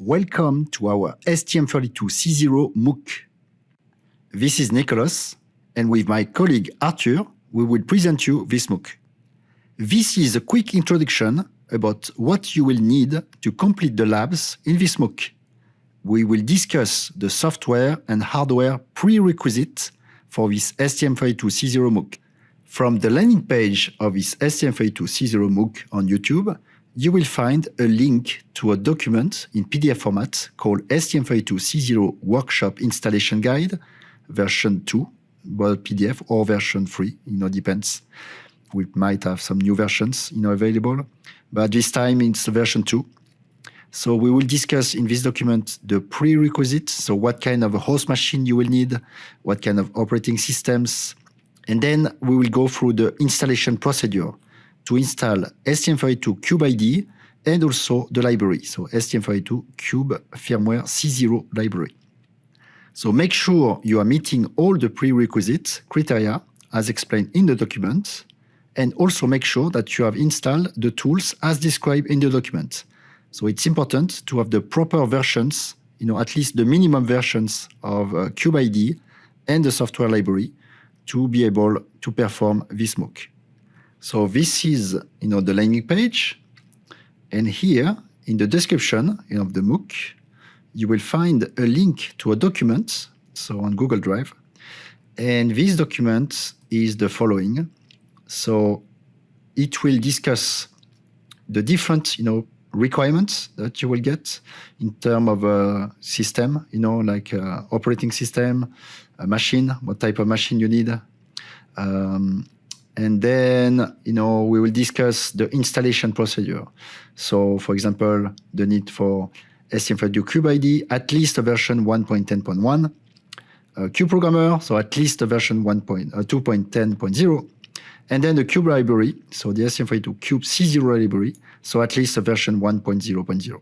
Welcome to our STM32C0 MOOC. This is Nicholas, and with my colleague Arthur, we will present you this MOOC. This is a quick introduction about what you will need to complete the labs in this MOOC. We will discuss the software and hardware prerequisites for this STM32C0 MOOC. From the landing page of this STM32C0 MOOC on YouTube, you will find a link to a document in PDF format called STM32C0 Workshop Installation Guide, version 2, well, PDF or version 3, you know, depends. We might have some new versions, you know, available, but this time it's version 2. So we will discuss in this document the prerequisites, so what kind of a host machine you will need, what kind of operating systems, and then we will go through the installation procedure to install STM32 Cube IDE and also the library, so STM32 Cube Firmware C0 library. So make sure you are meeting all the prerequisite criteria as explained in the document, and also make sure that you have installed the tools as described in the document. So it's important to have the proper versions, you know, at least the minimum versions of uh, CubeIDE and the software library to be able to perform this MOOC. So this is you know, the landing page. And here in the description you know, of the MOOC, you will find a link to a document, so on Google Drive. And this document is the following. So it will discuss the different you know, requirements that you will get in terms of a system, you know, like uh, operating system, a machine, what type of machine you need, um, and then, you know, we will discuss the installation procedure. So, for example, the need for STM32 Cube IDE, at least a version 1.10.1, uh, Cube Programmer, so at least a version 1.2.10.0, uh, and then the Cube library, so the STM32 Cube C0 library, so at least a version 1.0.0.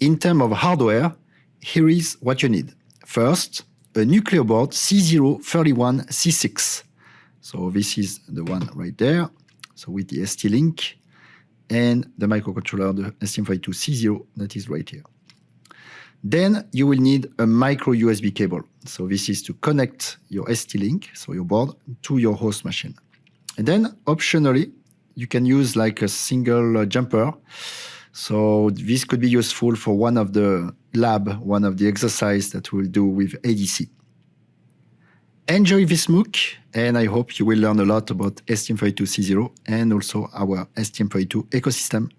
In terms of hardware, here is what you need. First, a Nucleo board C031C6. So this is the one right there. So with the ST-Link and the microcontroller, the STM32C0 that is right here. Then you will need a micro USB cable. So this is to connect your ST-Link, so your board, to your host machine. And then optionally, you can use like a single uh, jumper. So this could be useful for one of the lab, one of the exercise that we'll do with ADC. Enjoy this MOOC, and I hope you will learn a lot about STM32C0 and also our STM32 ecosystem.